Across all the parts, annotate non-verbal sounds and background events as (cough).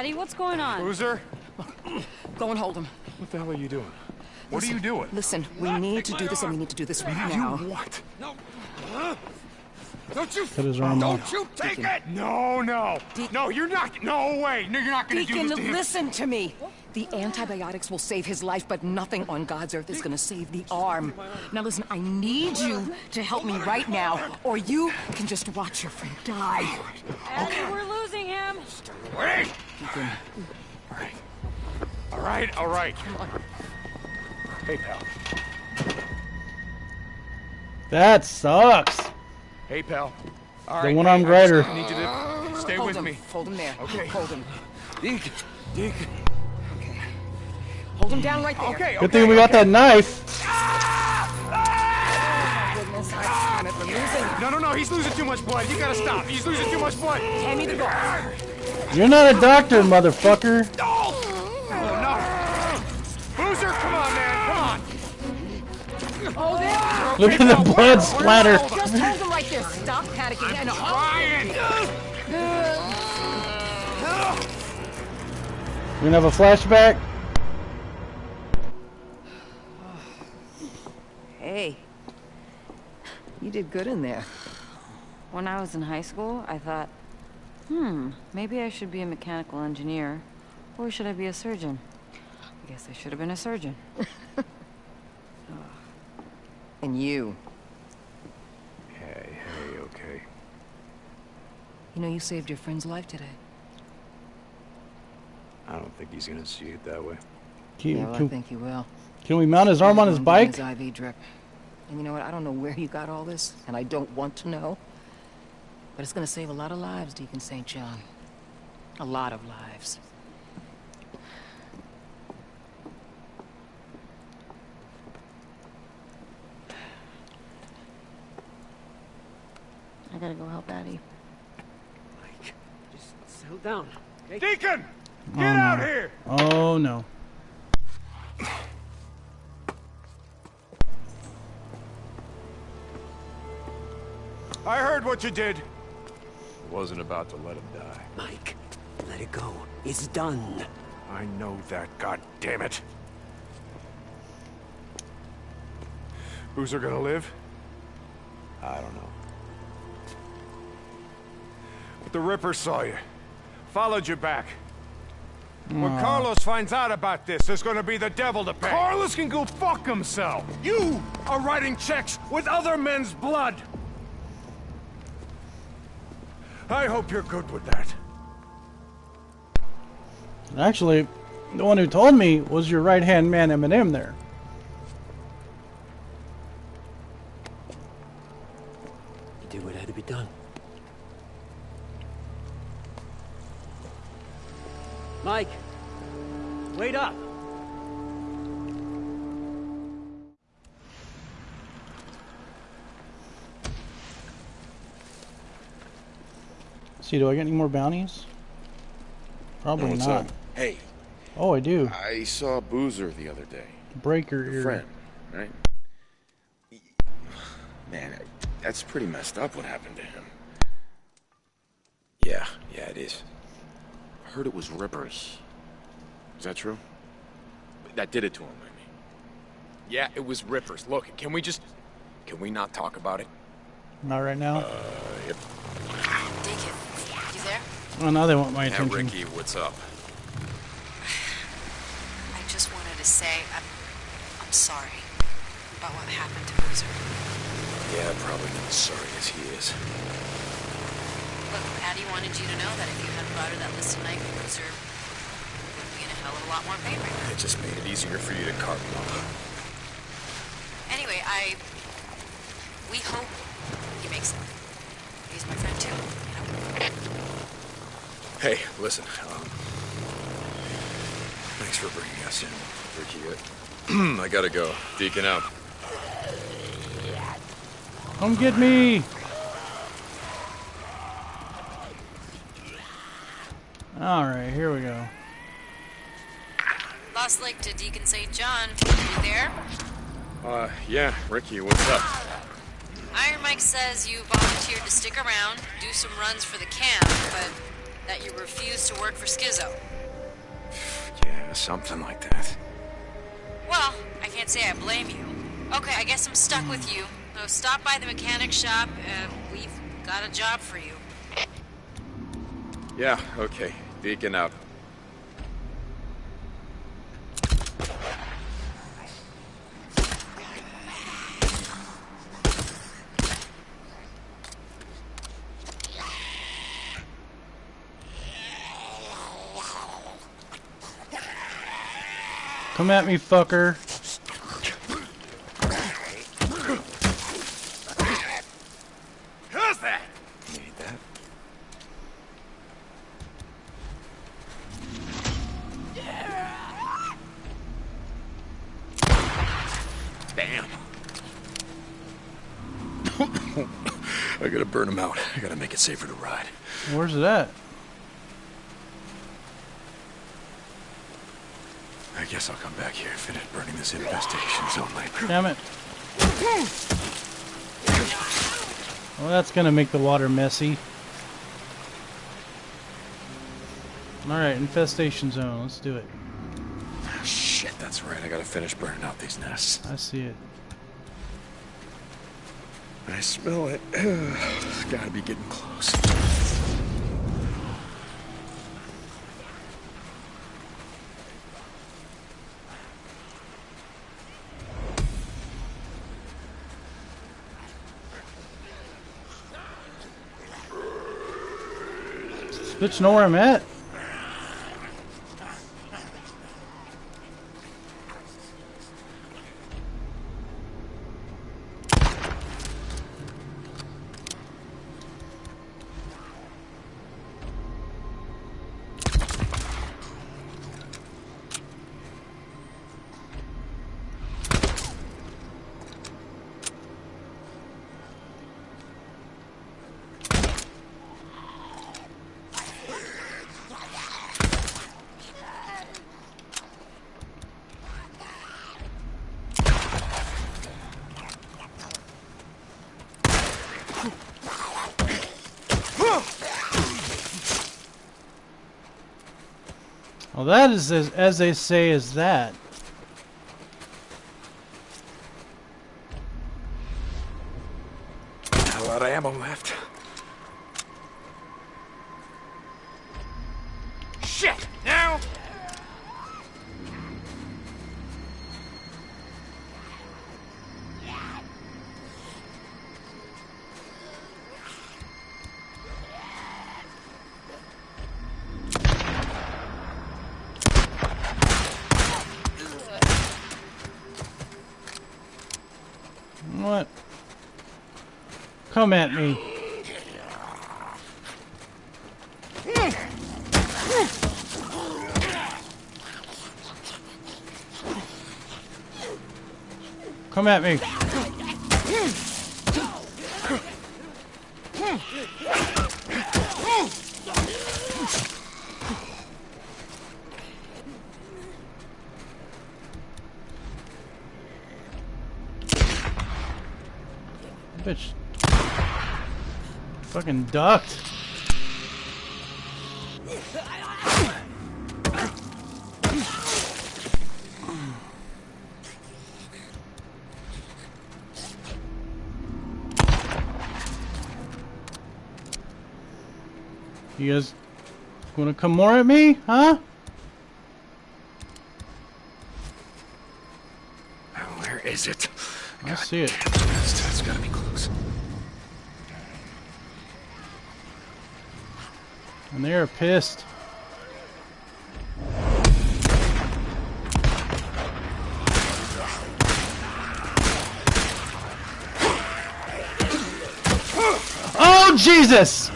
Addie, what's going on? Boozer? Go and hold him. What the hell are you doing? What are you doing? Listen, we need to do this and we need to do this right now. What? No. Don't you... Cut his arm Don't off. you take it! No, no. De- no, you're not. No way. No, you're not gonna Deacon, do this to him. listen to me. The antibiotics will save his life, but nothing on God's earth is gonna save the arm. Now listen, I need you to help me right now, or you can just watch your friend die. Addie, we're losing him. Wait. All right. All right. All right. Hey, pal. That sucks. Hey, pal. All The right. one-armed hey, I need you to stay Hold with him. me. Hold him there. Okay. Hold him. Deacon. Deacon. Okay. Hold him down right there. Okay. Good thing we got that knife. Goodness, I damn it, we're. No, no, no. He's losing too much blood. You gotta stop. He's losing too much blood. Hand me the gauze. You're not a doctor, motherfucker. Oh, no. Boozer, come on, man. Come on. Hold. Look at the blood splatter. Just hold him right there. Stop panicking and Ryan. We're gonna have a flashback. Hey. You did good in there. When I was in high school, I thought, hmm, maybe I should be a mechanical engineer. Or should I be a surgeon? I guess I should have been a surgeon. (sighs) And you. Hey, hey, okay. You know, you saved your friend's life today. I don't think he's gonna see it that way. Can, Yeah, well, I think you will. can we mount his arm on his bike? His IV drip. And you know what? I don't know where you got all this, and I don't want to know. But it's gonna save a lot of lives, Deacon St. John. A lot of lives. I gotta go help Addie. Mike, just settle down, okay? Deacon, Oh, get out no. here. Oh no. I heard what you did. Wasn't about to let him die. Mike, let it go. It's done. I know that, god damn it. Boozer gonna live? I don't know. But the Ripper saw you. Followed you back. When Carlos finds out about this, there's gonna be the devil to pay. Carlos can go fuck himself. You are writing checks with other men's blood. I hope you're good with that. Actually, the one who told me was your right hand man, Eminem. There. See, do I get any more bounties? Probably What's not. up? Hey, Oh, I do. I saw Boozer the other day. Breaker Your ear. friend, right? Man, that's pretty messed up what happened to him. Yeah, yeah, it is. I heard it was Rippers. Is that true? That did it to him, I mean. Yeah, it was Rippers. Look, can we just... Can we not talk about it? Not right now. Uh, yep. Deacon, oh, now they want my Yeah, attention. Ricky, what's up? I just wanted to say I'm, I'm sorry about what happened to Boozer. Yeah, probably not as sorry as he is. Look, Addie wanted you to know that if you hadn't brought her that list tonight, Boozer would be in a hell of a lot more pain right now. It just made it easier for you to carve him up. Anyway, I... We hope he makes it. He's my friend too, you know? Hey, listen, um... Thanks for bringing us in, Ricky. (clears throat) I gotta go. Deacon out. Come get me! Alright, here we go. Lost Lake to Deacon St. John. You there? Uh, yeah, Ricky, what's up? Iron Mike says you volunteered to stick around, do some runs for the camp, but that you refused to work for Skizzo. (sighs) Yeah, something like that. Well, I can't say I blame you. Okay, I guess I'm stuck with you. So stop by the mechanic shop. and we've got a job for you. Yeah, okay. Deacon out. Come at me, fucker. Who's that? Need that. Damn. (coughs) I gotta burn him out. I gotta make it safer to ride. Where's it at? I guess I'll come back here and finish burning this infestation zone later. Damn it. Well, that's gonna make the water messy. Alright, infestation zone. Let's do it. Ah, shit, that's right. I gotta finish burning out these nests. I see it. I smell it. (sighs) It's gotta be getting close. Bitch know where I'm at. Well, that is as, as they say is that. What? Come at me. Come at me. Fucking ducked. You guys wanna come more at me, huh? Where is it? I see it. That's, that's gotta be close. And they are pissed. Oh, Jesus!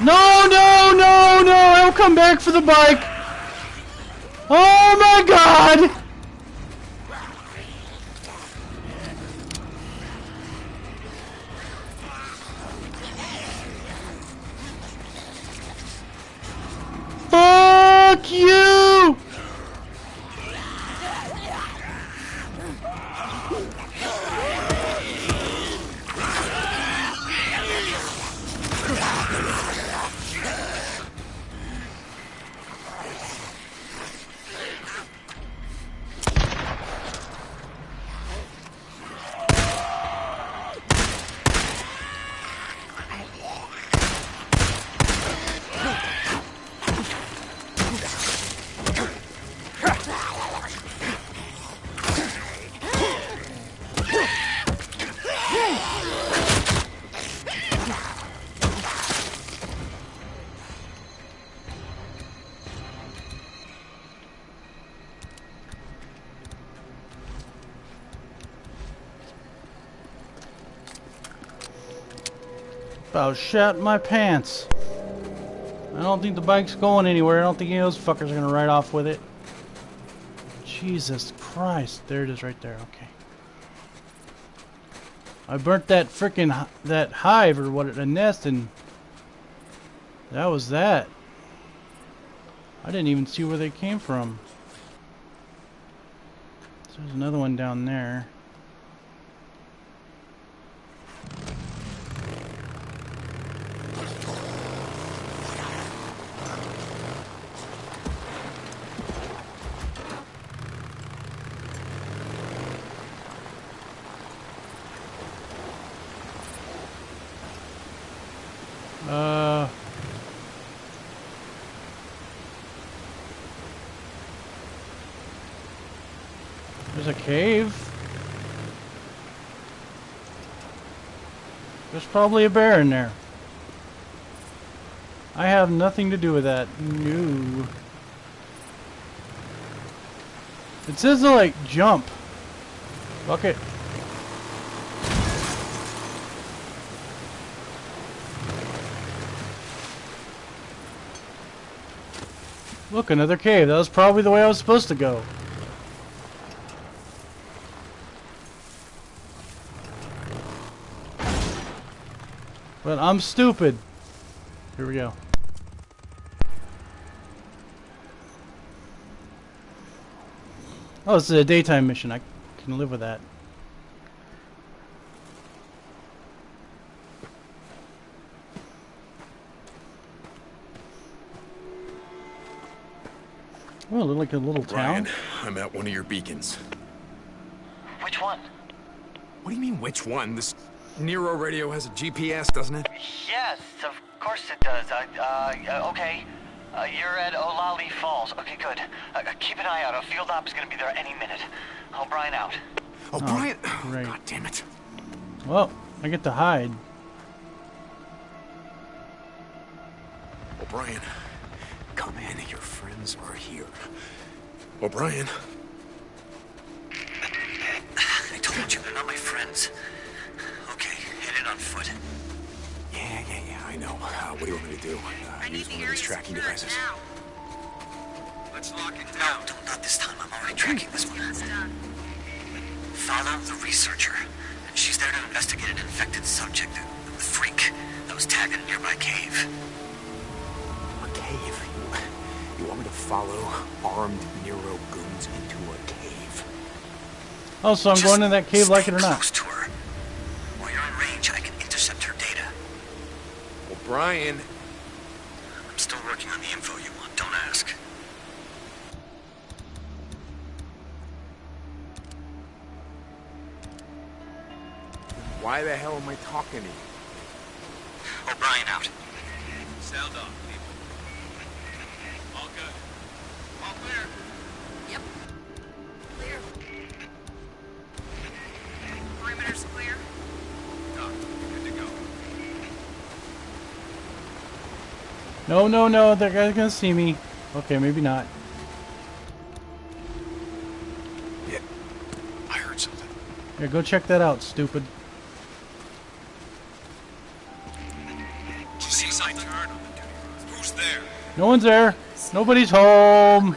No, no, no, no! I'll come back for the bike! Oh my god! Fuck About shat my pants. I don't think the bike's going anywhere. I don't think any of those fuckers are gonna ride off with it. Jesus Christ. There it is right there. Okay. I burnt that freaking that hive or what a nest and that was that. I didn't even see where they came from. So there's another one down there. There's a cave. There's probably a bear in there. I have nothing to do with that. No. It says to like jump. Fuck it. Look, another cave. That was probably the way I was supposed to go. But I'm stupid. Here we go. Oh, it's a daytime mission. I can live with that. Oh, it looked like a little town. Ryan, I'm at one of your beacons. Which one? What do you mean, which one? This NERO radio has a GPS, doesn't it? Yes, of course it does. Uh, uh, okay. Uh, you're at Olali Falls. Okay, good. Uh, keep an eye out. A field op is going to be there any minute. O'Brien out. Oh, Brian! (sighs) great. God damn it. Well, I get to hide. O'Brien, come in. Your friends are here. O'Brien. I told you they're not my friends. Okay, head in on foot. Yeah, yeah, yeah, I know. Uh, what do you want me to do? Uh, use one of these tracking devices. Let's lock it down. No, don't, not this time. I'm already tracking this one. Follow the researcher. She's there to investigate an infected subject, a freak that was tagged in a nearby cave. A cave? You, you want me to follow armed NERO goons into a cave? Oh, so I'm Just going in that cave like it or not. O'Brien, I'm still working on the info you want. Don't ask. why the hell am I talking to you? O'Brien out. No, no, no. That guy's gonna see me. Okay, maybe not. Yeah. I heard something. Here, go check that out, stupid. Did you see? Turn on the duty. Who's there? No one's there. Nobody's home.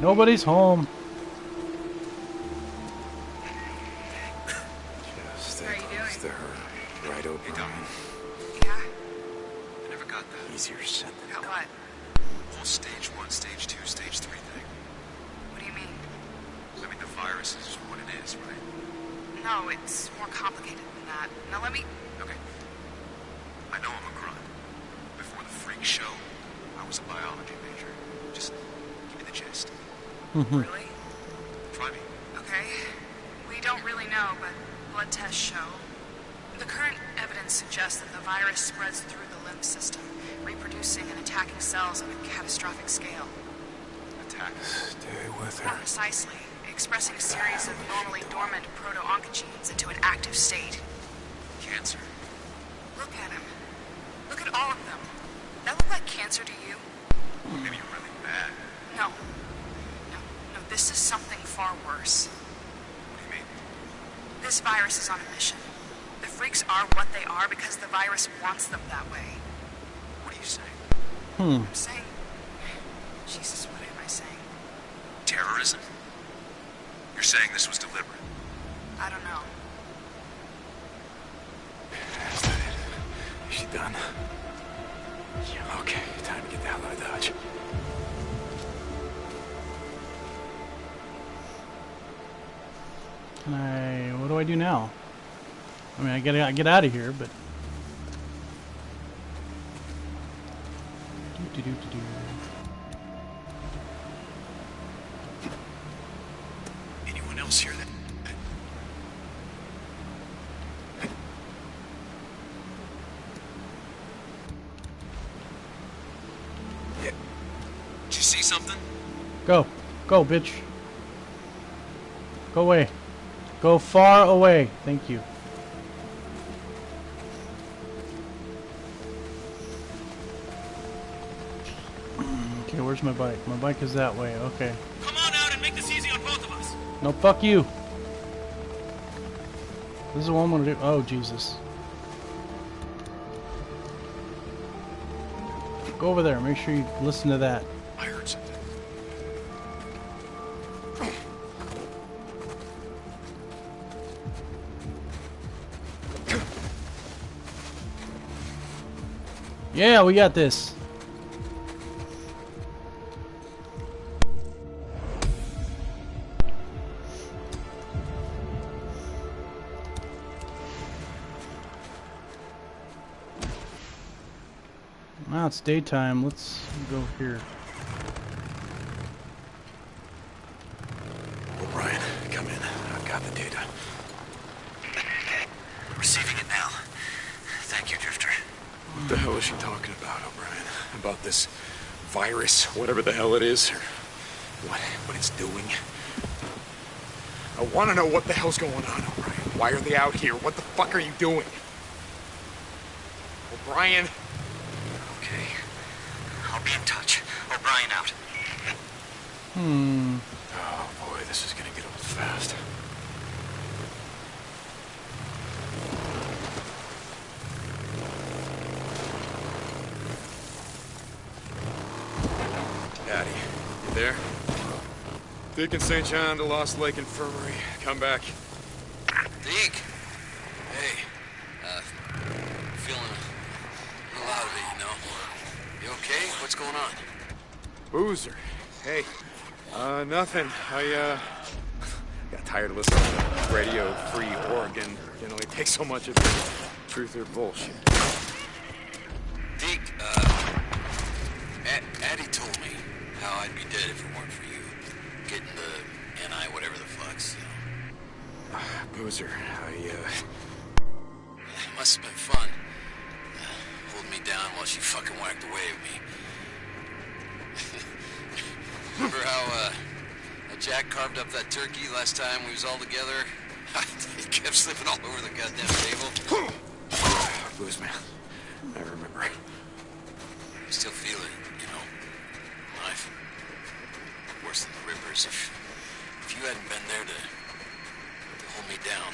Nobody's home. Okay. We don't really know, but blood tests show. The current evidence suggests that the virus spreads through the lymph system, reproducing and attacking cells on a catastrophic scale. Attack. Stay with More her. precisely, expressing a series of normally dormant proto-oncogenes into an active state. Cancer. Look at him. Look at all of them. That look like cancer to you? Maybe you're really bad. No, this is something far worse. What do you mean? This virus is on a mission. The freaks are what they are because the virus wants them that way. What are you saying? Hmm. I'm saying. Jesus, what am I saying? Terrorism? You're saying this was deliberate? I don't know. Is that it? Is she done? Yeah, okay. Time to get the hell out of Dodge. Can I? What do I do now? I mean, I gotta I get out of here, but. Anyone else here that... Yeah. Did you see something? Go, go, bitch. Go away. Go far away. Thank you. Okay, where's my bike? My bike is that way. Okay. Come on out and make this easy on both of us. No, fuck you. This is what I'm gonna do. Oh, Jesus. Go over there. Make sure you listen to that. Yeah, we got this. Now it's daytime. Let's go here. O'Brien, come in. I've got the data. Receiving it now. Thank you, Drifter. What the hell is she talking about, O'Brien? About this virus, whatever the hell it is, or what, what it's doing? I want to know what the hell's going on, O'Brien. Why are they out here? What the fuck are you doing? O'Brien, Okay. I'll be in touch. O'Brien out. Hmm. Oh boy, this is gonna get old fast. Daddy, you there? Deacon St. John to Lost Lake Infirmary. Come back. Deke. Hey. Uh, feeling a little out of it, you know. You okay? What's going on? Boozer. Hey. Uh, nothing. I, uh, got tired of listening to Radio Free Oregon. You know, only take so much of it. Truth or bullshit. Deke, uh, Ad- Addie told me how I'd be dead if it weren't for you. Getting the NI whatever the fucks, Boozer, I, uh, It must have been fun. Uh, holding me down while she fucking whacked away at me. (laughs) Remember how, uh, Jack carved up that turkey last time we was all together? (laughs) he kept slipping all over the goddamn table. (sighs) Booze, man. I remember. I still feel it, you know. Knife. Worse than the Rippers. If, if you hadn't been there to, to hold me down,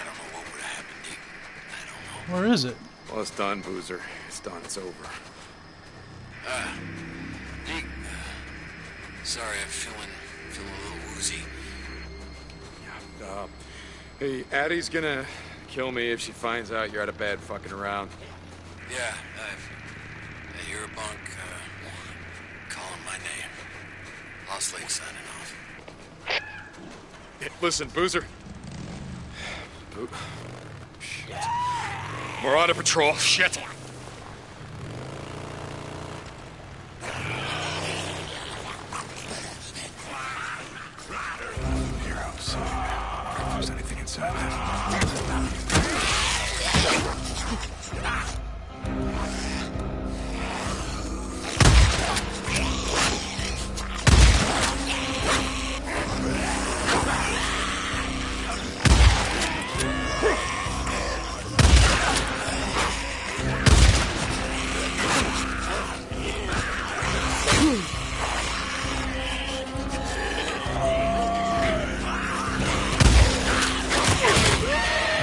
I don't know what would have happened, Deke. I don't know. Where is it? Well, it's done, Boozer. It's done. It's over. Ah, Deke. uh, Sorry, I'm feeling feeling a little woozy. Uh, hey, Addie's gonna kill me if she finds out you're out of bed fucking around. Yeah, I, I hear a bunk uh, calling my name. Lost Lake signing off. Listen, Boozer. Boo- Shit. A patrol. Shit.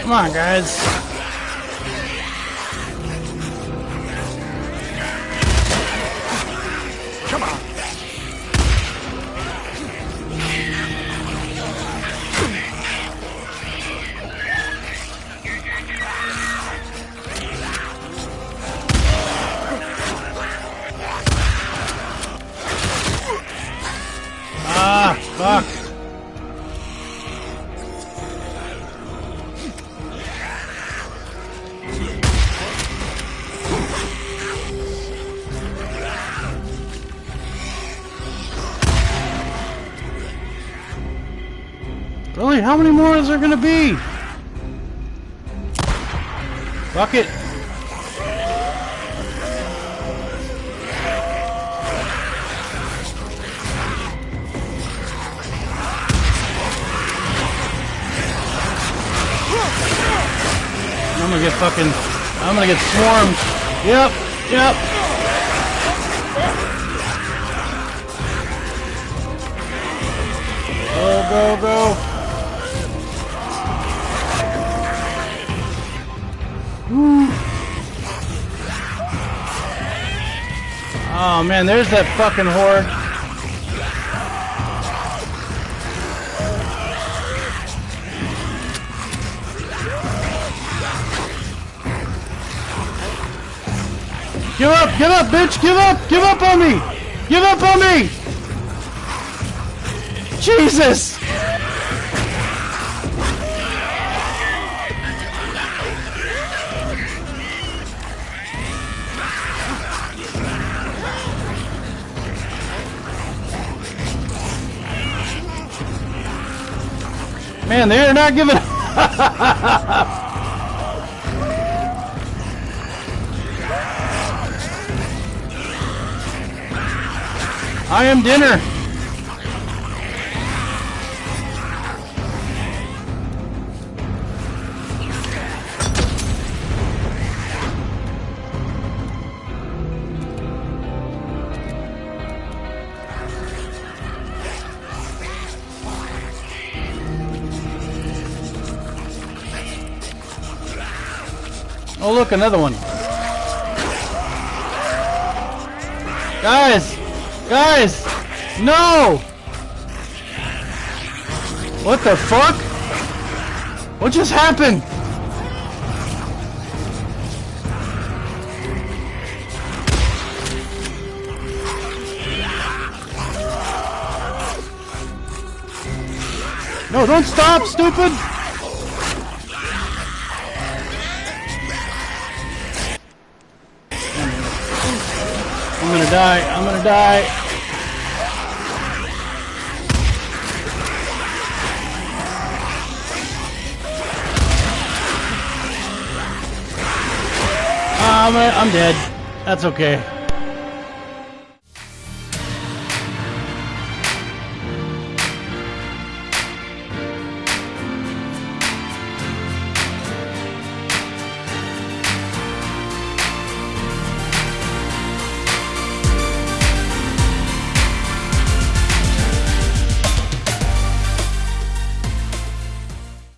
Come on, guys. Really? How many more is there gonna be? Fuck it. I'm gonna get fucking. I'm gonna get swarmed. Yep, yep. Go, go, go. Oh man, there's that fucking horde. Give up, give up, bitch, give up, give up on me! Give up on me! Jesus! Not giving up. I am dinner. Another one. Guys! Guys! No! What the fuck? What just happened? No, don't stop, stupid! Die. I'm gonna die. I'm, I'm dead. That's okay.